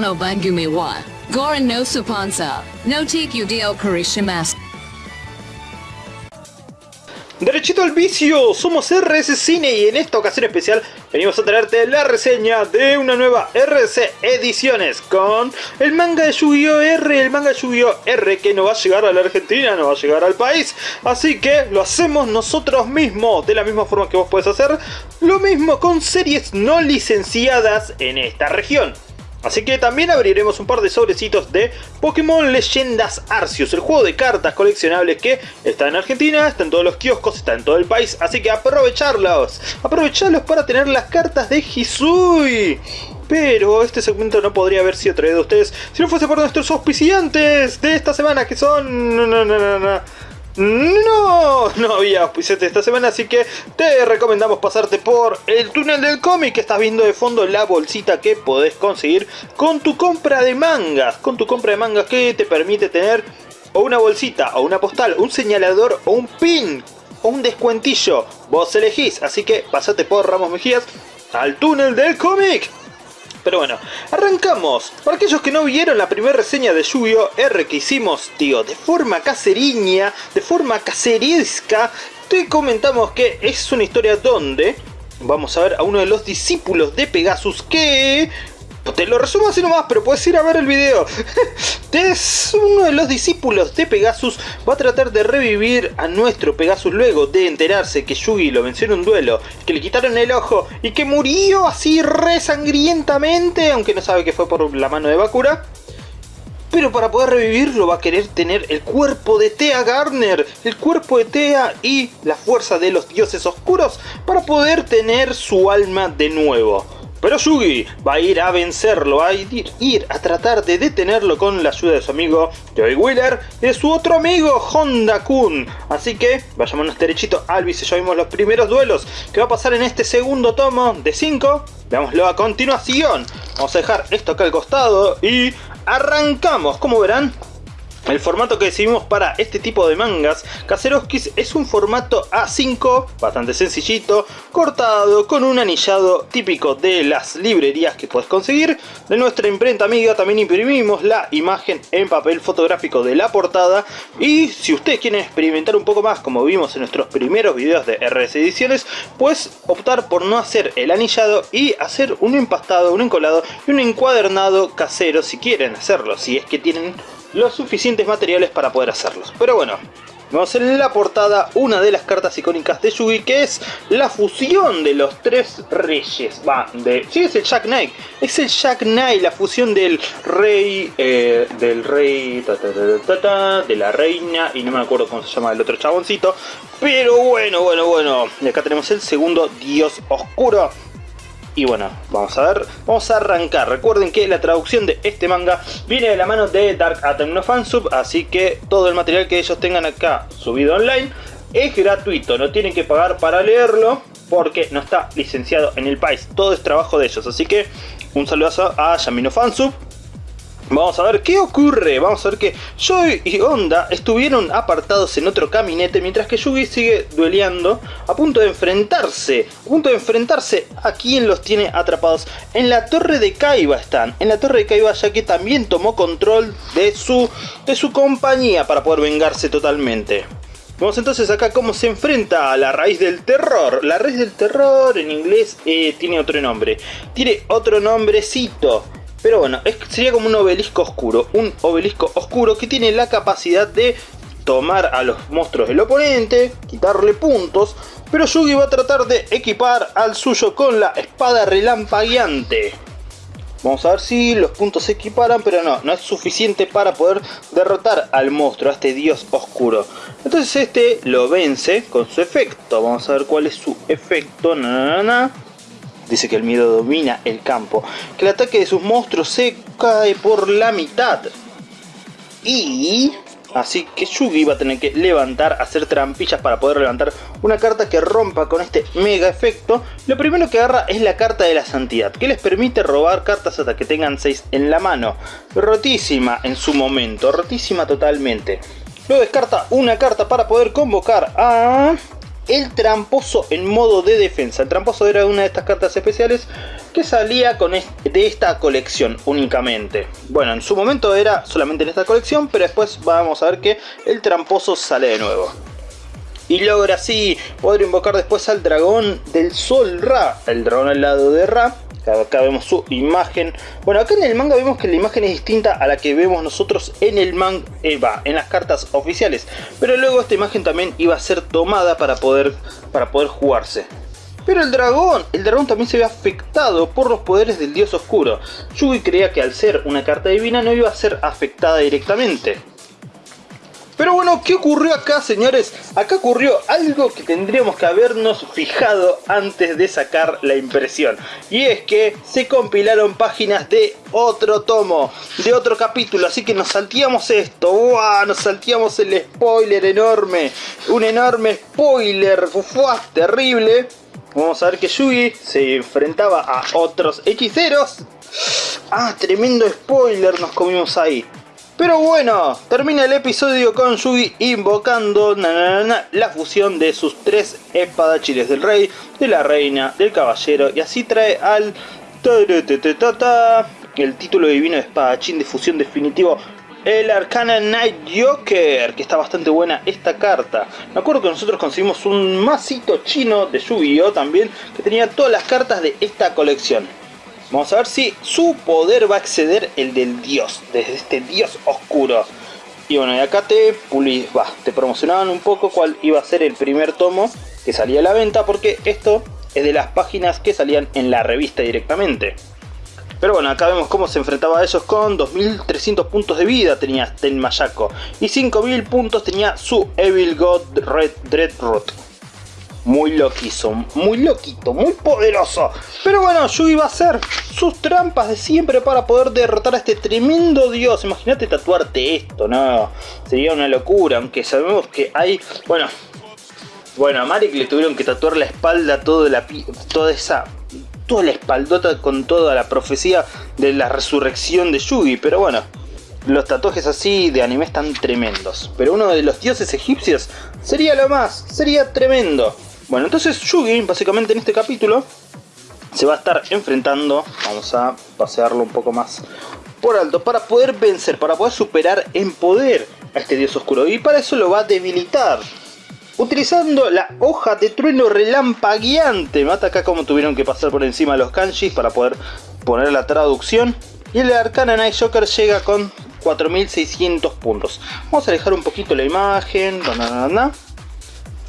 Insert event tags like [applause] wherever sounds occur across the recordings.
No Bangumi wa Goran no no Tikyu Karishimasu. Derechito al vicio, somos RS Cine y en esta ocasión especial venimos a traerte la reseña de una nueva RC Ediciones con el manga de Yu-Gi-Oh! R, el manga Yu-Gi-Oh! R que no va a llegar a la Argentina, no va a llegar al país, así que lo hacemos nosotros mismos, de la misma forma que vos puedes hacer lo mismo con series no licenciadas en esta región. Así que también abriremos un par de sobrecitos de Pokémon Leyendas Arceus, el juego de cartas coleccionables que está en Argentina, está en todos los kioscos, está en todo el país, así que aprovecharlos, aprovecharlos para tener las cartas de Hisui. Pero este segmento no podría haber sido traído a ustedes si no fuese por nuestros auspiciantes de esta semana que son... había auspiciante esta semana, así que te recomendamos pasarte por el túnel del cómic que estás viendo de fondo la bolsita que podés conseguir con tu compra de mangas, con tu compra de mangas que te permite tener o una bolsita, o una postal, un señalador o un pin, o un descuentillo, vos elegís, así que pasate por Ramos Mejías al túnel del cómic. Pero bueno, arrancamos. Para aquellos que no vieron la primera reseña de Yu-Gi-Oh! R que hicimos, tío, de forma caseriña, de forma caseresca, te comentamos que es una historia donde vamos a ver a uno de los discípulos de Pegasus que te lo resumo así nomás, pero puedes ir a ver el video. [laughs] es uno de los discípulos de Pegasus va a tratar de revivir a nuestro Pegasus luego de enterarse que Yugi lo venció en un duelo, que le quitaron el ojo y que murió así re sangrientamente, aunque no sabe que fue por la mano de Bakura. Pero para poder revivirlo va a querer tener el cuerpo de Tea Garner, el cuerpo de Tea y la fuerza de los dioses oscuros para poder tener su alma de nuevo. Pero Yugi va a ir a vencerlo, a ir, a tratar de detenerlo con la ayuda de su amigo Joey Wheeler y de su otro amigo Honda Kun. Así que vayámonos derechito al vice, ya vimos los primeros duelos que va a pasar en este segundo tomo de 5. Veámoslo a continuación. Vamos a dejar esto acá al costado y arrancamos. Como verán, el formato que decidimos para este tipo de mangas Kazerovskis es un formato A5, bastante sencillito, cortado, con un anillado típico de las librerías que puedes conseguir. De nuestra imprenta amiga también imprimimos la imagen en papel fotográfico de la portada. Y si ustedes quieren experimentar un poco más, como vimos en nuestros primeros videos de RS Ediciones, pues optar por no hacer el anillado y hacer un empastado, un encolado y un encuadernado casero si quieren hacerlo, si es que tienen los suficientes materiales para poder hacerlos. Pero bueno, vemos en la portada una de las cartas icónicas de Yugi que es la fusión de los tres reyes. Va, de... Sí, es el Jack Knight. Es el Jack Knight, la fusión del rey, eh, del rey, de la reina y no me acuerdo cómo se llama el otro chaboncito. Pero bueno, bueno, bueno. Y acá tenemos el segundo dios oscuro y bueno, vamos a ver, vamos a arrancar. Recuerden que la traducción de este manga viene de la mano de Dark Atom no Fansub, así que todo el material que ellos tengan acá subido online es gratuito, no tienen que pagar para leerlo porque no está licenciado en el país. Todo es trabajo de ellos, así que un saludazo a Yamino Fansub Vamos a ver qué ocurre, vamos a ver que Joy y Honda estuvieron apartados en otro caminete mientras que Yugi sigue dueleando a punto de enfrentarse, a punto de enfrentarse a quien los tiene atrapados. En la torre de Kaiba están, en la torre de Kaiba ya que también tomó control de su, de su compañía para poder vengarse totalmente. Vamos entonces acá cómo se enfrenta a la raíz del terror. La raíz del terror en inglés eh, tiene otro nombre. Tiene otro nombrecito. Pero bueno, sería como un obelisco oscuro. Un obelisco oscuro que tiene la capacidad de tomar a los monstruos del oponente, quitarle puntos. Pero Yugi va a tratar de equipar al suyo con la espada relampagueante. Vamos a ver si los puntos se equiparan, pero no, no es suficiente para poder derrotar al monstruo, a este dios oscuro. Entonces este lo vence con su efecto. Vamos a ver cuál es su efecto. Na, Dice que el miedo domina el campo. Que el ataque de sus monstruos se cae por la mitad. Y... Así que Yugi va a tener que levantar, hacer trampillas para poder levantar una carta que rompa con este mega efecto. Lo primero que agarra es la carta de la santidad, que les permite robar cartas hasta que tengan 6 en la mano. Rotísima en su momento, rotísima totalmente. Luego descarta una carta para poder convocar a el tramposo en modo de defensa. El tramposo era una de estas cartas especiales que salía con de esta colección únicamente. Bueno, en su momento era solamente en esta colección, pero después vamos a ver que el tramposo sale de nuevo. Y logra así poder invocar después al dragón del sol Ra, el dragón al lado de Ra, Acá vemos su imagen. Bueno, acá en el manga vemos que la imagen es distinta a la que vemos nosotros en el manga, eh, en las cartas oficiales. Pero luego esta imagen también iba a ser tomada para poder, para poder jugarse. Pero el dragón, el dragón también se ve afectado por los poderes del dios oscuro. Yugi creía que al ser una carta divina no iba a ser afectada directamente. Pero bueno, ¿qué ocurrió acá, señores? Acá ocurrió algo que tendríamos que habernos fijado antes de sacar la impresión. Y es que se compilaron páginas de otro tomo, de otro capítulo. Así que nos salteamos esto. ¡Wow! Nos salteamos el spoiler enorme. Un enorme spoiler. ¡Fua! Terrible. Vamos a ver que Yugi se enfrentaba a otros hechiceros. Ah, tremendo spoiler nos comimos ahí. Pero bueno, termina el episodio con Yugi invocando la fusión de sus tres espadachines del rey, de la reina, del caballero y así trae al el título divino de espadachín de fusión definitivo el Arcana Night Joker, que está bastante buena esta carta. Me acuerdo que nosotros conseguimos un masito chino de Yu-Gi-Oh! también, que tenía todas las cartas de esta colección. Vamos a ver si su poder va a exceder el del dios, desde este dios oscuro. Y bueno, y acá te, promocionaban un poco cuál iba a ser el primer tomo que salía a la venta, porque esto es de las páginas que salían en la revista directamente. Pero bueno, acá vemos cómo se enfrentaba a ellos con 2300 puntos de vida tenía Tenmayako y 5000 puntos tenía su Evil God Red Dreadroot muy loquizo, muy loquito, muy poderoso. Pero bueno, Yugi va a hacer sus trampas de siempre para poder derrotar a este tremendo dios. Imagínate tatuarte esto, ¿no? Sería una locura, aunque sabemos que hay... Bueno, bueno, a Marek le tuvieron que tatuar la espalda, toda, la, toda esa... Toda la espaldota con toda la profecía de la resurrección de Yugi, pero bueno, los tatuajes así de anime están tremendos. Pero uno de los dioses egipcios sería lo más, sería tremendo. Bueno, entonces Yugi, básicamente en este capítulo, se va a estar enfrentando, vamos a pasearlo un poco más por alto, para poder vencer, para poder superar en poder a este dios oscuro. Y para eso lo va a debilitar. Utilizando la hoja de trueno relampagueante. Mata acá como tuvieron que pasar por encima los kanjis para poder poner la traducción. Y el Arcana Night Joker llega con 4600 puntos. Vamos a alejar un poquito la imagen.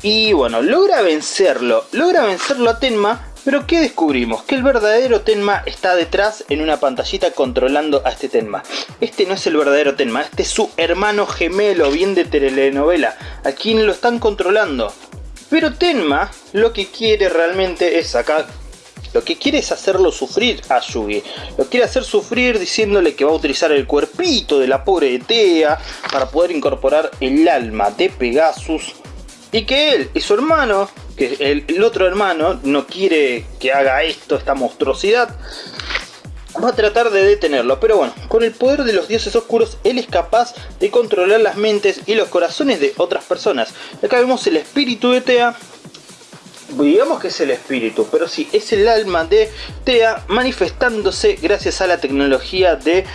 Y bueno, logra vencerlo, logra vencerlo a Tenma, pero ¿qué descubrimos? Que el verdadero Tenma está detrás en una pantallita controlando a este Tenma. Este no es el verdadero Tenma, este es su hermano gemelo, bien de telenovela, a quien lo están controlando. Pero Tenma lo que quiere realmente es acá lo que quiere es hacerlo sufrir a Yugi. Lo quiere hacer sufrir diciéndole que va a utilizar el cuerpito de la pobre Tea para poder incorporar el alma de Pegasus y que él y su hermano, que el, otro hermano no quiere que haga esto, esta monstruosidad, va a tratar de detenerlo. Pero bueno, con el poder de los dioses oscuros, él es capaz de controlar las mentes y los corazones de otras personas. Acá vemos el espíritu de Tea. Digamos que es el espíritu, pero sí, es el alma de Tea manifestándose gracias a la tecnología de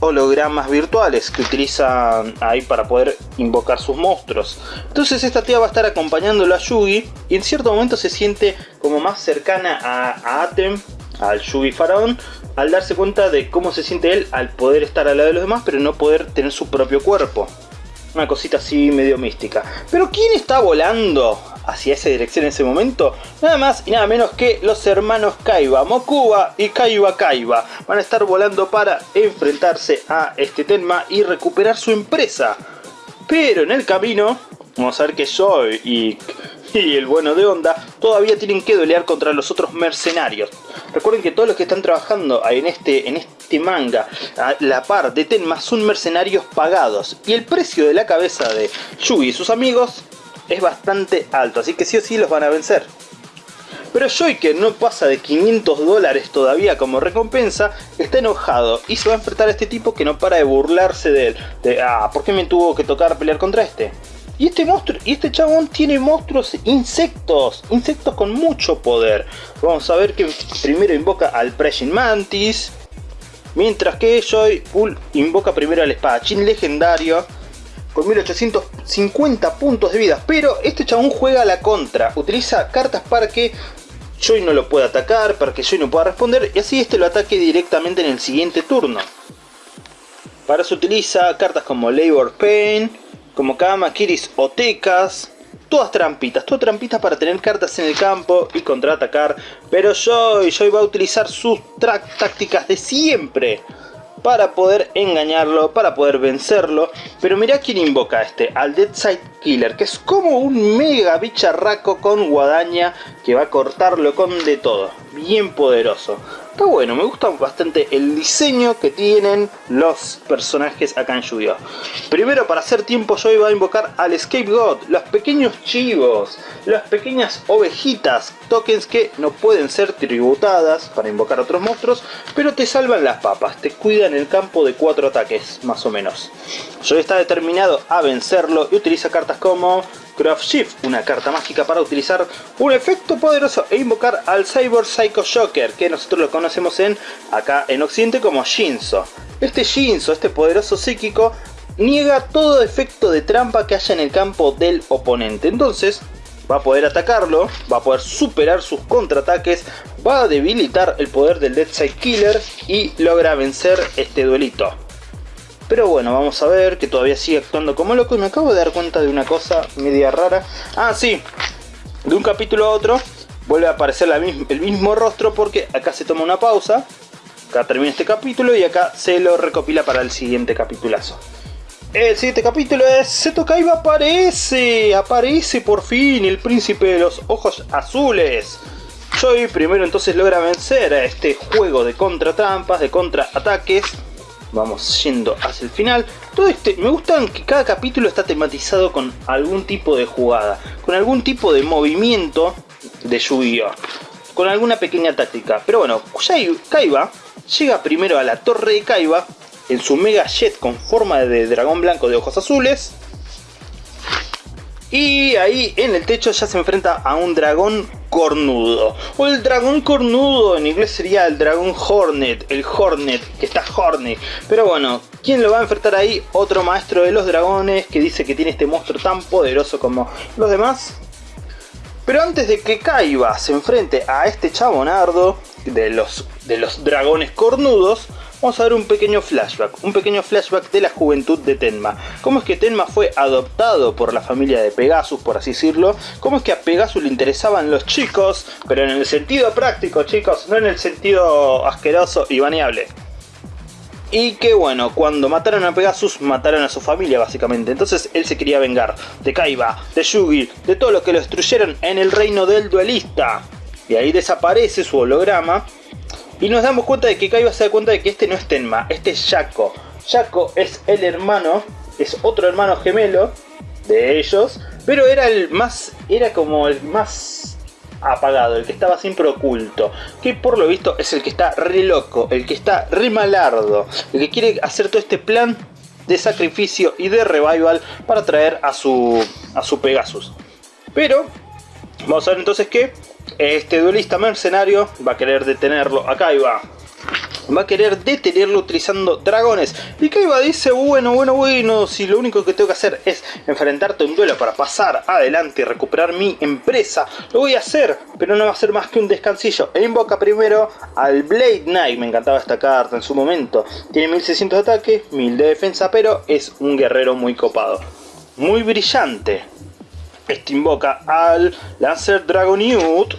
hologramas virtuales que utilizan ahí para poder invocar sus monstruos. Entonces esta tía va a estar acompañándolo a Yugi y en cierto momento se siente como más cercana a, Atem, al Yugi faraón, al darse cuenta de cómo se siente él al poder estar al lado de los demás pero no poder tener su propio cuerpo. Una cosita así medio mística. Pero ¿quién está volando hacia esa dirección en ese momento, nada más y nada menos que los hermanos Kaiba, Mokuba y Kaiba Kaiba. Van a estar volando para enfrentarse a este Tenma y recuperar su empresa. Pero en el camino, vamos a ver que Joy y, el bueno de Onda todavía tienen que pelear contra los otros mercenarios. Recuerden que todos los que están trabajando en este, en este manga, a la par de Tenma, son mercenarios pagados. Y el precio de la cabeza de Yugi y sus amigos es bastante alto, así que sí o sí los van a vencer. Pero Joy, que no pasa de 500 dólares todavía como recompensa, está enojado y se va a enfrentar a este tipo que no para de burlarse de él. De, ah, ¿por qué me tuvo que tocar pelear contra este? Y este monstruo, y este chabón tiene monstruos insectos, insectos con mucho poder. Vamos a ver que primero invoca al Pressing Mantis, mientras que Joy invoca primero al espadachín legendario con 1850 puntos de vida. Pero este chabón juega a la contra, utiliza cartas para que Joy no lo pueda atacar, para que Joy no pueda responder y así este lo ataque directamente en el siguiente turno. Para eso utiliza cartas como Labor Pain, como Kama, Kiris o Tecas. Todas trampitas, todas trampitas para tener cartas en el campo y contraatacar. Pero Joy, Joy va a utilizar sus tácticas de siempre para poder engañarlo, para poder vencerlo. Pero mira quién invoca a este, al Deadside Killer, que es como un mega bicharraco con guadaña que va a cortarlo con de todo. Bien poderoso. Está bueno, me gusta bastante el diseño que tienen los personajes acá en Yu-Gi-Oh! Primero, para hacer tiempo, yo iba a invocar al Scapegoat, los pequeños chivos, las pequeñas ovejitas, tokens que no pueden ser tributadas para invocar otros monstruos, pero te salvan las papas, te cuidan el campo de cuatro ataques, más o menos. Yo está determinado a vencerlo y utiliza cartas como Craft Shift, una carta mágica para utilizar un efecto poderoso e invocar al Cyber Psycho Shocker, que nosotros lo conocemos en acá en Occidente como Shinzo. Este Shinzo, este poderoso psíquico, niega todo efecto de trampa que haya en el campo del oponente. Entonces, va a poder atacarlo, va a poder superar sus contraataques, va a debilitar el poder del Dead Side Killer y logra vencer este duelito. Pero bueno, vamos a ver que todavía sigue actuando como loco y me acabo de dar cuenta de una cosa media rara. Ah, sí, de un capítulo a otro vuelve a aparecer el mismo rostro porque acá se toma una pausa. Acá termina este capítulo y acá se lo recopila para el siguiente capitulazo. El siguiente capítulo es Seto Kaiba aparece, aparece por fin el príncipe de los ojos azules. Joy primero entonces logra vencer a este juego de contratrampas, de contraataques vamos yendo hacia el final. Todo este, me gusta que cada capítulo está tematizado con algún tipo de jugada, con algún tipo de movimiento de yu con alguna pequeña táctica. Pero bueno, Kaiba llega primero a la torre de Kaiba en su Mega Jet con forma de dragón blanco de ojos azules. Y ahí en el techo ya se enfrenta a un dragón cornudo. O el dragón cornudo, en inglés sería el dragón Hornet, el Hornet, que está Hornet. Pero bueno, ¿quién lo va a enfrentar ahí? Otro maestro de los dragones que dice que tiene este monstruo tan poderoso como los demás. Pero antes de que Kaiba se enfrente a este chabonardo de los, de los dragones cornudos, vamos a ver un pequeño flashback, un pequeño flashback de la juventud de Tenma. Cómo es que Tenma fue adoptado por la familia de Pegasus, por así decirlo. Cómo es que a Pegasus le interesaban los chicos, pero en el sentido práctico, chicos, no en el sentido asqueroso y baneable. Y que bueno, cuando mataron a Pegasus, mataron a su familia básicamente. Entonces él se quería vengar de Kaiba, de Yugi, de todo lo que lo destruyeron en el reino del duelista. Y ahí desaparece su holograma y nos damos cuenta de que Kaiba se da cuenta de que este no es Tenma, este es Shaco. Shaco es el hermano, es otro hermano gemelo de ellos, pero era el más, era como el más apagado, el que estaba siempre oculto, que por lo visto es el que está re loco, el que está re malardo, el que quiere hacer todo este plan de sacrificio y de revival para traer a su, a su Pegasus. Pero, vamos a ver entonces que este duelista mercenario va a querer detenerlo. Acá va. Va a querer detenerlo utilizando dragones. Y Kaiba dice, bueno, bueno, bueno, si lo único que tengo que hacer es enfrentarte a un duelo para pasar adelante y recuperar mi empresa, lo voy a hacer, pero no va a ser más que un descansillo. E invoca primero al Blade Knight, me encantaba esta carta en su momento. Tiene 1600 de ataque, 1000 de defensa, pero es un guerrero muy copado. Muy brillante. Este invoca al Lancer Dragonute.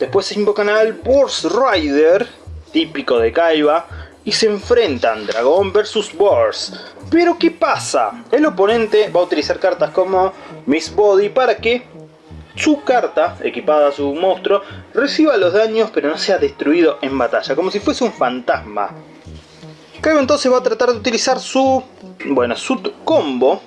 Después se invocan al Burst Rider, típico de Kaiba. Y se enfrentan Dragón versus Burst. Pero ¿qué pasa? El oponente va a utilizar cartas como Miss Body para que su carta, equipada a su monstruo, reciba los daños pero no sea destruido en batalla, como si fuese un fantasma. Kaiba entonces va a tratar de utilizar su, bueno, su combo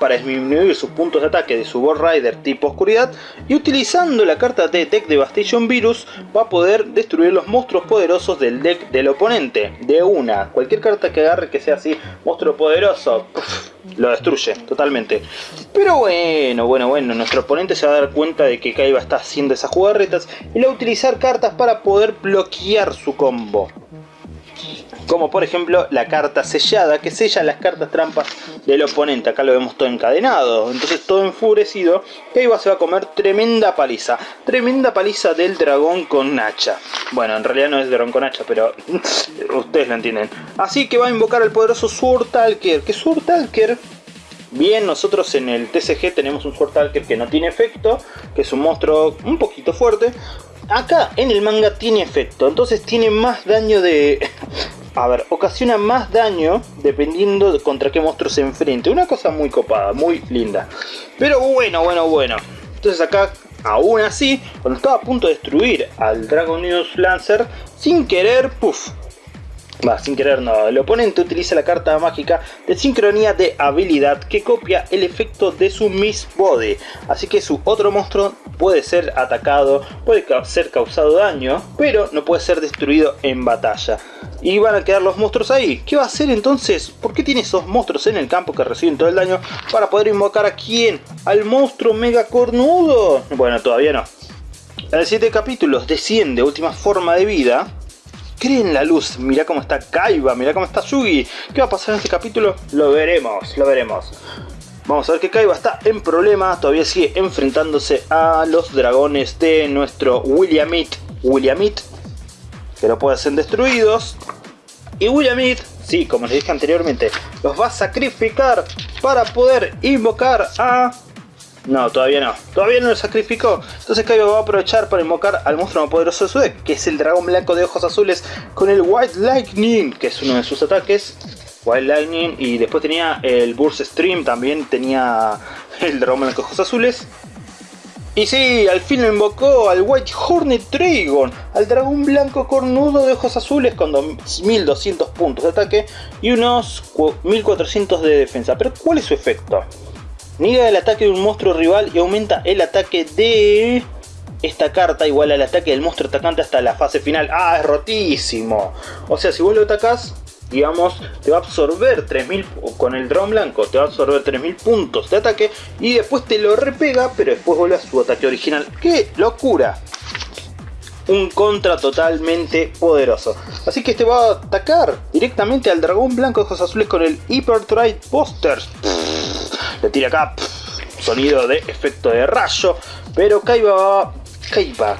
para disminuir sus puntos de ataque de su Board Rider tipo oscuridad y utilizando la carta de Deck Devastation Virus va a poder destruir los monstruos poderosos del deck del oponente de una. Cualquier carta que agarre que sea así, monstruo poderoso, lo destruye totalmente. Pero bueno, bueno, bueno, nuestro oponente se va a dar cuenta de que Kaiba está haciendo esas jugarretas y le va a utilizar cartas para poder bloquear su combo como por ejemplo la carta sellada que sella las cartas trampas del oponente, acá lo vemos todo encadenado, entonces todo enfurecido, Kaiba se va a comer tremenda paliza, tremenda paliza del dragón con hacha, bueno en realidad no es dragón con hacha, pero [laughs] ustedes lo entienden, así que va a invocar al poderoso Surtalker, que Surtalker Bien, nosotros en el TCG tenemos un Surtalker que no tiene efecto, que es un monstruo un poquito fuerte. Acá en el manga tiene efecto, entonces tiene más daño de, [laughs] a ver, ocasiona más daño dependiendo de contra qué monstruo se enfrente. Una cosa muy copada, muy linda. Pero bueno, bueno, bueno. Entonces acá, aún así, cuando estaba a punto de destruir al Dragon News Lancer, sin querer, puff, Va, sin querer no, el oponente utiliza la carta mágica de sincronía de habilidad que copia el efecto de su Miss Body. Así que su otro monstruo puede ser atacado, puede ser causado daño, pero no puede ser destruido en batalla. Y van a quedar los monstruos ahí. ¿Qué va a hacer entonces? ¿Por qué tiene esos monstruos en el campo que reciben todo el daño? Para poder invocar a quién? ¿Al monstruo mega cornudo? Bueno, todavía no. En 7 capítulos desciende última forma de vida cree en la luz. Mira cómo está Kaiba, mira cómo está Yugi. ¿Qué va a pasar en este capítulo? Lo veremos, lo veremos. Vamos a ver que Kaiba está en problema, todavía sigue enfrentándose a los dragones de nuestro Williamite. Williamite, que no pueden ser destruidos. Y Williamite, sí, como les dije anteriormente, los va a sacrificar para poder invocar a no, todavía no. Todavía no lo sacrificó. Entonces Kaiba va a aprovechar para invocar al monstruo más poderoso de su deck, que es el dragón blanco de ojos azules con el White Lightning, que es uno de sus ataques. White Lightning y después tenía el Burst Stream, también tenía el dragón blanco de ojos azules. Y sí, al fin lo invocó al White Hornet Dragon, al dragón blanco cornudo de ojos azules con 1200 puntos de ataque y unos 1400 de defensa. Pero ¿cuál es su efecto? Niega el ataque de un monstruo rival y aumenta el ataque de esta carta igual al ataque del monstruo atacante hasta la fase final. ¡Ah, es rotísimo! O sea, si vos lo atacás, digamos, te va a absorber 3000 con el dron blanco, te va a absorber 3000 puntos de ataque y después te lo repega, pero después vuelve a su ataque original. ¡Qué locura! Un contra totalmente poderoso. Así que este va a atacar directamente al dragón blanco de ojos azules con el Hyper Trade Posters le tira acá, sonido de efecto de rayo, pero Kaiba va... Kaiba,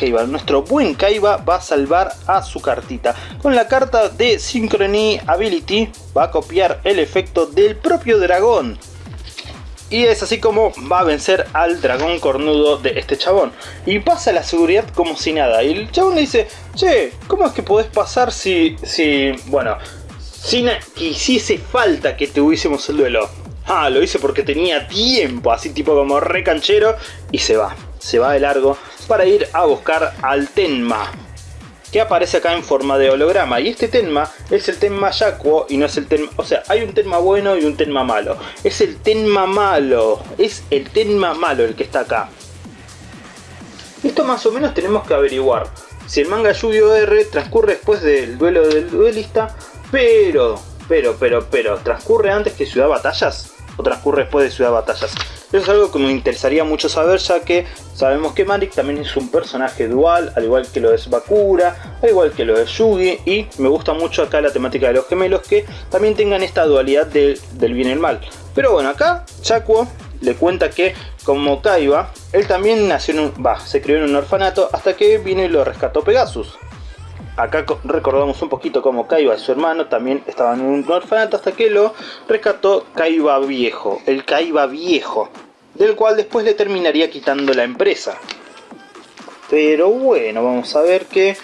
Kaiba, nuestro buen Kaiba va a salvar a su cartita. Con la carta de Synchrony Ability va a copiar el efecto del propio dragón. Y es así como va a vencer al dragón cornudo de este chabón. Y pasa la seguridad como si nada. Y el chabón le dice, che, ¿cómo es que podés pasar si, si, bueno, si hiciese falta que tuviésemos el duelo? Ah, lo hice porque tenía tiempo, así tipo como re canchero. Y se va, se va de largo para ir a buscar al Tenma. Que aparece acá en forma de holograma. Y este Tenma es el Tenma Yakuo y no es el Tenma... O sea, hay un Tenma bueno y un Tenma malo. Es el Tenma malo. Es el Tenma malo el que está acá. Esto más o menos tenemos que averiguar. Si el manga Yu-Gi-Oh! R transcurre después del duelo del duelista, pero, pero, pero, pero, ¿transcurre antes que Ciudad Batallas? O transcurre después de Ciudad Batallas. Eso es algo que me interesaría mucho saber ya que sabemos que Marik también es un personaje dual, al igual que lo es Bakura, al igual que lo es Yugi y me gusta mucho acá la temática de los gemelos que también tengan esta dualidad del bien y el mal. Pero bueno, acá Chakuo le cuenta que como Kaiba, él también nació en un, va, se crió en un orfanato hasta que vino y lo rescató Pegasus. Acá recordamos un poquito cómo Kaiba su hermano también estaban en un orfanato hasta que lo rescató Kaiba Viejo, el Kaiba Viejo, del cual después le terminaría quitando la empresa. Pero bueno, vamos a ver que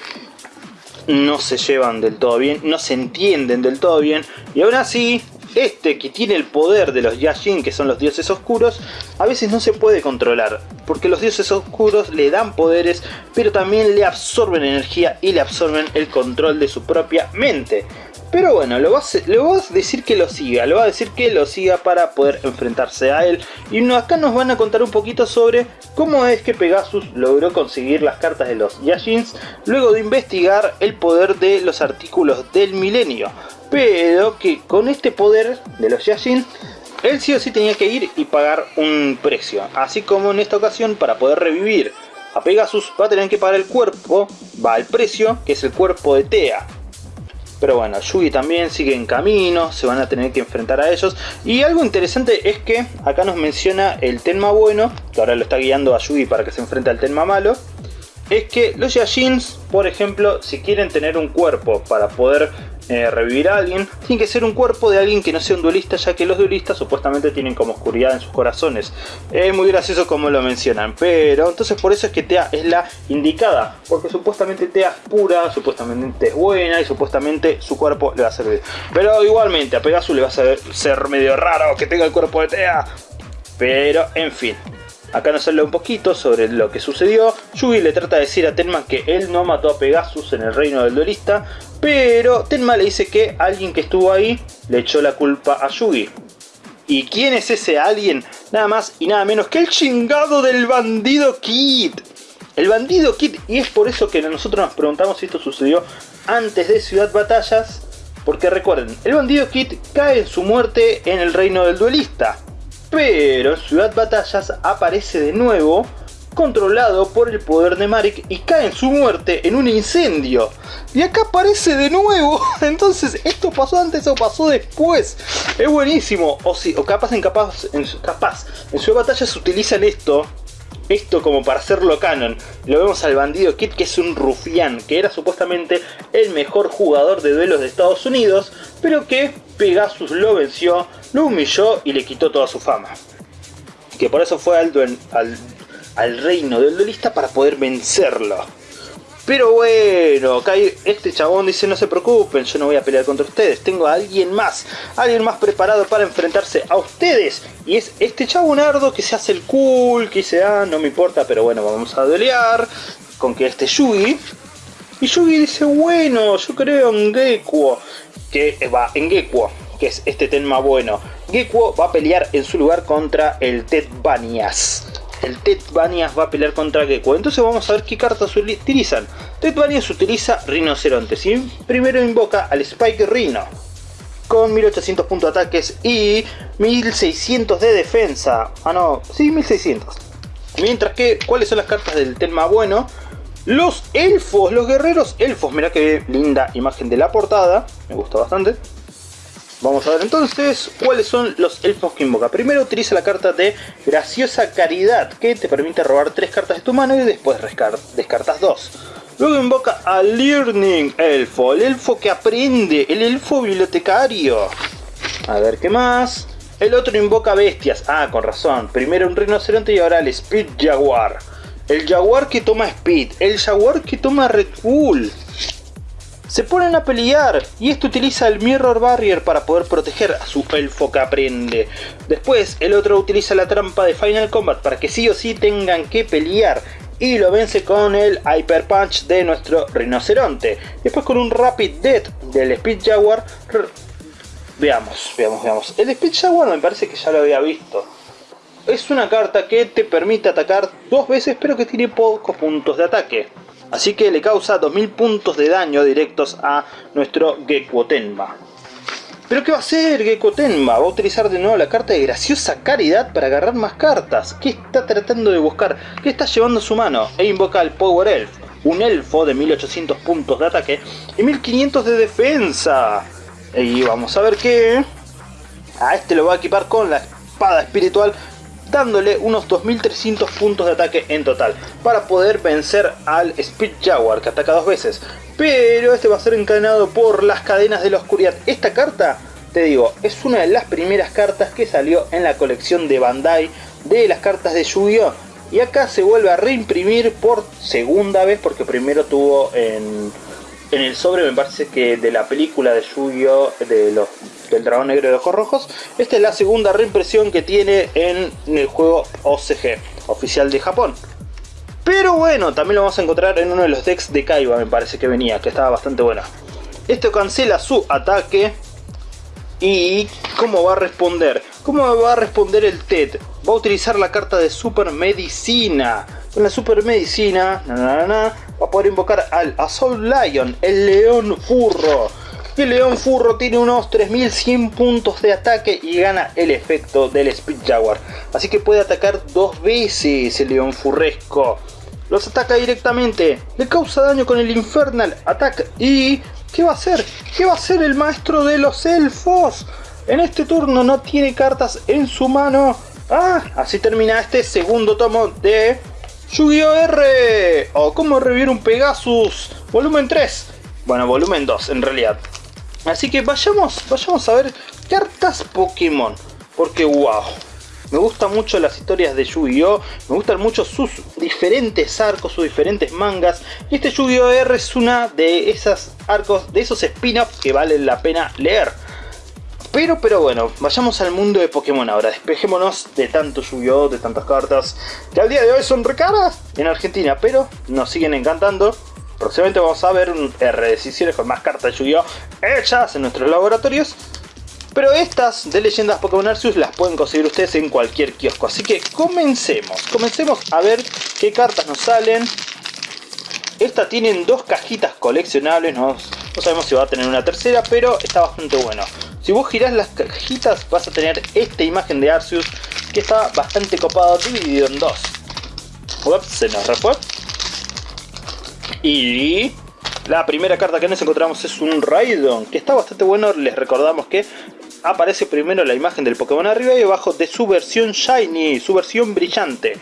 no se llevan del todo bien, no se entienden del todo bien y aún así este que tiene el poder de los Yashin, que son los dioses oscuros, a veces no se puede controlar, porque los dioses oscuros le dan poderes, pero también le absorben energía y le absorben el control de su propia mente. Pero bueno, le va, a, decir que lo siga, le va a decir que lo siga para poder enfrentarse a él. Y acá nos van a contar un poquito sobre cómo es que Pegasus logró conseguir las cartas de los Yashins luego de investigar el poder de los artículos del milenio pero que con este poder de los Yashin él sí o sí tenía que ir y pagar un precio. Así como en esta ocasión, para poder revivir a Pegasus, va a tener que pagar el cuerpo, va al precio, que es el cuerpo de Tea. Pero bueno, Yugi también sigue en camino, se van a tener que enfrentar a ellos. Y algo interesante es que acá nos menciona el Tenma bueno, que ahora lo está guiando a Yugi para que se enfrente al Tenma malo. Es que los Yashins, por ejemplo, si quieren tener un cuerpo para poder eh, revivir a alguien, tiene que ser un cuerpo de alguien que no sea un duelista, ya que los duelistas supuestamente tienen como oscuridad en sus corazones. Es muy gracioso como lo mencionan, pero entonces por eso es que Tea es la indicada, porque supuestamente Tea es pura, supuestamente es buena y supuestamente su cuerpo le va a servir. Pero igualmente a Pegasus le va a ser medio raro que tenga el cuerpo de Tea. Pero en fin, Acá nos habla un poquito sobre lo que sucedió. Yugi le trata de decir a Tenma que él no mató a Pegasus en el reino del duelista, pero Tenma le dice que alguien que estuvo ahí le echó la culpa a Yugi. ¿Y quién es ese alguien? Nada más y nada menos que el chingado del bandido Kid. El bandido Kid, y es por eso que nosotros nos preguntamos si esto sucedió antes de Ciudad Batallas, porque recuerden, el bandido Kid cae en su muerte en el reino del duelista. Pero Ciudad Batallas aparece de nuevo, controlado por el poder de Marik y cae en su muerte en un incendio. Y acá aparece de nuevo. [laughs] Entonces, ¿esto pasó antes o pasó después? Es buenísimo. O, si, o capaz en capaz, en, capaz, en Ciudad Batallas utilizan esto esto como para hacerlo canon. Lo vemos al bandido Kid que es un rufián, que era supuestamente el mejor jugador de duelos de Estados Unidos, pero que Pegasus lo venció, lo humilló y le quitó toda su fama. Que por eso fue al, al, al reino del duelista para poder vencerlo. Pero bueno, acá este chabón dice no se preocupen, yo no voy a pelear contra ustedes, tengo a alguien más, alguien más preparado para enfrentarse a ustedes. Y es este chabonardo que se hace el cool, que dice, ah, no me importa, pero bueno, vamos a pelear con que este Yugi. Y Yugi dice, bueno, yo creo en Gekuo, que va, en Gekuo, que es este tema bueno. Gekuo va a pelear en su lugar contra el Ted Banias el Ted Banias va a pelear contra Gecko. Entonces vamos a ver qué cartas utilizan. Ted Banias utiliza Rinocerontes y primero invoca al Spike Rhino con 1800 puntos de ataques y 1600 de defensa. Ah no, sí, 1600. Mientras que, ¿cuáles son las cartas del tema bueno? Los elfos, los guerreros elfos. Mira qué linda imagen de la portada. Me gusta bastante. Vamos a ver entonces cuáles son los elfos que invoca. Primero utiliza la carta de Graciosa Caridad, que te permite robar tres cartas de tu mano y después descartas dos. Luego invoca a Learning Elfo, el elfo que aprende, el elfo bibliotecario. A ver qué más. El otro invoca bestias. Ah, con razón. Primero un rinoceronte y ahora el Speed Jaguar. El Jaguar que toma Speed. El Jaguar que toma Red Bull se ponen a pelear y esto utiliza el Mirror Barrier para poder proteger a su elfo que aprende. Después el otro utiliza la trampa de Final Combat para que sí o sí tengan que pelear y lo vence con el Hyper Punch de nuestro rinoceronte. Después con un Rapid Death del Speed Jaguar. Veamos, veamos, veamos. El Speed Jaguar me parece que ya lo había visto. Es una carta que te permite atacar dos veces pero que tiene pocos puntos de ataque. Así que le causa 2000 puntos de daño directos a nuestro Tenma. ¿Pero qué va a hacer Tenma? Va a utilizar de nuevo la carta de graciosa caridad para agarrar más cartas. ¿Qué está tratando de buscar? ¿Qué está llevando a su mano? E invoca al Power Elf, un elfo de 1800 puntos de ataque y 1500 de defensa. Y vamos a ver qué... A este lo va a equipar con la espada espiritual dándole unos 2300 puntos de ataque en total, para poder vencer al Speed Jaguar, que ataca dos veces. Pero este va a ser encadenado por las cadenas de la oscuridad. Esta carta, te digo, es una de las primeras cartas que salió en la colección de Bandai de las cartas de Yu-Gi-Oh! Y acá se vuelve a reimprimir por segunda vez, porque primero tuvo en en el sobre me parece que de la película de Yu-Gi-Oh! De los, del dragón negro de ojos rojos. Esta es la segunda reimpresión que tiene en el juego OCG, oficial de Japón. Pero bueno, también lo vamos a encontrar en uno de los decks de Kaiba, me parece que venía, que estaba bastante buena. Esto cancela su ataque. ¿Y cómo va a responder? ¿Cómo va a responder el TED? Va a utilizar la carta de Super Medicina. Con la Super Medicina, va a poder invocar al Assault Lion, el león furro. Y el León Furro tiene unos 3100 puntos de ataque y gana el efecto del Speed Jaguar. Así que puede atacar dos veces el León Furresco. Los ataca directamente, le causa daño con el Infernal Attack y... ¿Qué va a hacer? ¿Qué va a hacer el maestro de los elfos? En este turno no tiene cartas en su mano. Ah, así termina este segundo tomo de Yu-Gi-Oh! R o cómo revivir un Pegasus, volumen 3. Bueno, volumen 2 en realidad. Así que vayamos, vayamos a ver cartas Pokémon. Porque wow, me gustan mucho las historias de Yu-Gi-Oh! Me gustan mucho sus diferentes arcos, sus diferentes mangas. Y este Yu-Gi-Oh! R es una de esas arcos, de esos spin-offs que valen la pena leer. Pero, pero bueno, vayamos al mundo de Pokémon ahora. Despejémonos de tanto Yu-Gi-Oh! de tantas cartas. Que al día de hoy son recaras en Argentina, pero nos siguen encantando. Próximamente vamos a ver un R decisiones con más cartas de Yu-Gi-Oh! hechas en nuestros laboratorios. Pero estas de leyendas Pokémon Arceus las pueden conseguir ustedes en cualquier kiosco. Así que comencemos. Comencemos a ver qué cartas nos salen. Esta tienen dos cajitas coleccionables. No, no sabemos si va a tener una tercera, pero está bastante bueno. Si vos girás las cajitas vas a tener esta imagen de Arceus que está bastante copado, dividido en dos. Ups, se nos refue. Y la primera carta que nos encontramos es un Raidon, que está bastante bueno. Les recordamos que aparece primero la imagen del Pokémon arriba y abajo de su versión Shiny, su versión brillante.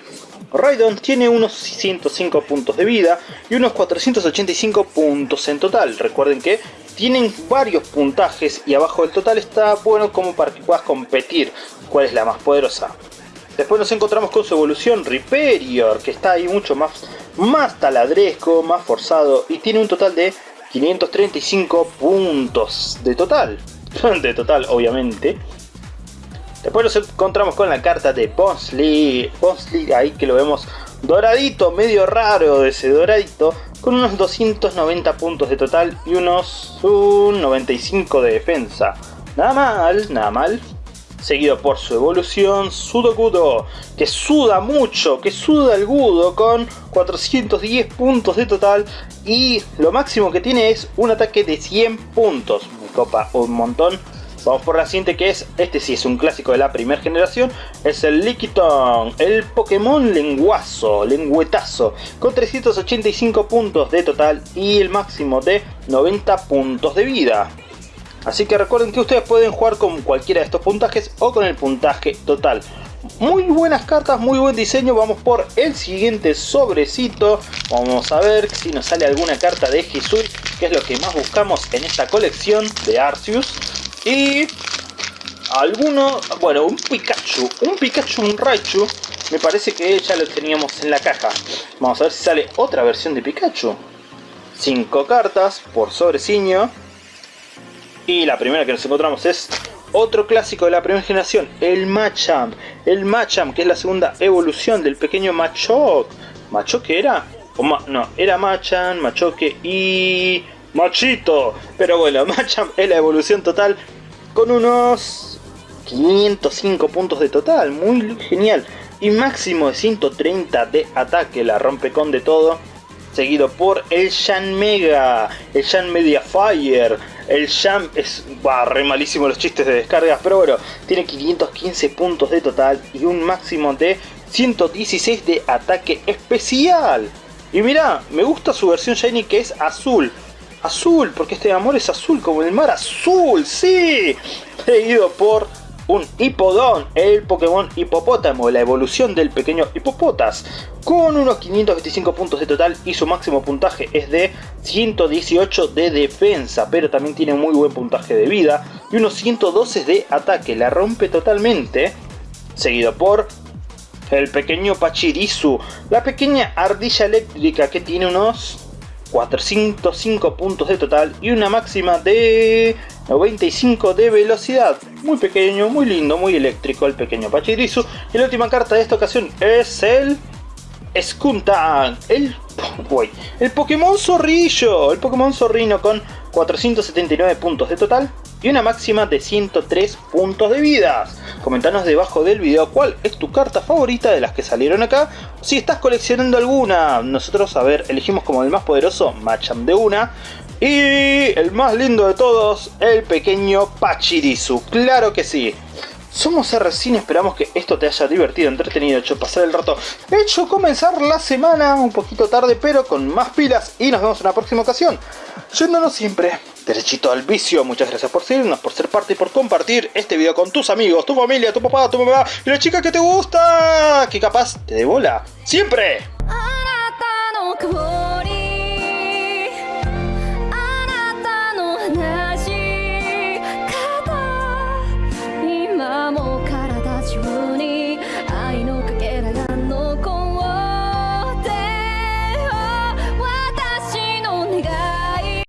Raidon tiene unos 105 puntos de vida y unos 485 puntos en total. Recuerden que tienen varios puntajes y abajo del total está bueno como para que puedas competir cuál es la más poderosa. Después nos encontramos con su evolución Riperior, que está ahí mucho más, más taladresco, más forzado y tiene un total de 535 puntos de total. [laughs] De total, obviamente. Después nos encontramos con la carta de Bonsly. Bonsly, ahí que lo vemos doradito, medio raro de ese doradito. Con unos 290 puntos de total y unos 95 de defensa. Nada mal, nada mal seguido por su evolución Sudokudo, que suda mucho, que suda el Gudo con 410 puntos de total y lo máximo que tiene es un ataque de 100 puntos, me copa un montón. Vamos por la siguiente que es, este sí es un clásico de la primera generación, es el Lickitung, el Pokémon lenguazo, lengüetazo, con 385 puntos de total y el máximo de 90 puntos de vida. Así que recuerden que ustedes pueden jugar con cualquiera de estos puntajes o con el puntaje total. Muy buenas cartas, muy buen diseño. Vamos por el siguiente sobrecito. Vamos a ver si nos sale alguna carta de Hisui, que es lo que más buscamos en esta colección de Arceus. Y alguno, bueno, un Pikachu, un Pikachu, un Raichu. Me parece que ya lo teníamos en la caja. Vamos a ver si sale otra versión de Pikachu. 5 cartas por sobreciño. Y la primera que nos encontramos es otro clásico de la primera generación, el Machamp. El Machamp, que es la segunda evolución del pequeño Machok. ¿Machok era? No, era Machamp, Machoke y... Machito. Pero bueno, [laughs] Machamp es la evolución total con unos 505 puntos de total. Muy genial. Y máximo de 130 de ataque. La rompe con de todo seguido por el Shan Mega, el Shan Media Fire, el Shan es bah, re malísimo los chistes de descargas, pero bueno, tiene 515 puntos de total y un máximo de 116 de ataque especial. Y mira, me gusta su versión Shiny que es azul. Azul, porque este amor es azul como el mar azul, sí. [laughs] Seguido por un Hipodon, el Pokémon Hipopótamo, la evolución del pequeño Hipopotas, con unos 525 puntos de total y su máximo puntaje es de 118 de defensa, pero también tiene muy buen puntaje de vida y unos 112 de ataque, la rompe totalmente, seguido por el pequeño Pachirisu, la pequeña ardilla eléctrica que tiene unos 405 puntos de total y una máxima de 95 de velocidad. Muy pequeño, muy lindo, muy eléctrico el pequeño Pachirisu. Y la última carta de esta ocasión es el Skuntan, el, [laughs] el Pokémon Zorrillo, el Pokémon Zorrino con 479 puntos de total y una máxima de 103 puntos de vida. Comentanos debajo del video cuál es tu carta favorita de las que salieron acá. Si estás coleccionando alguna, nosotros, a ver, elegimos como el más poderoso Machamp de una. Y el más lindo de todos, el pequeño Pachirisu. Claro que sí. Somos R-Cine, esperamos que esto te haya divertido, entretenido, hecho pasar el rato, hecho comenzar la semana un poquito tarde, pero con más pilas y nos vemos en la próxima ocasión. Yéndonos siempre derechito al vicio, muchas gracias por seguirnos, por ser parte y por compartir este video con tus amigos, tu familia, tu papá, tu mamá y la chica que te gusta, que capaz te dé bola. ¡Siempre!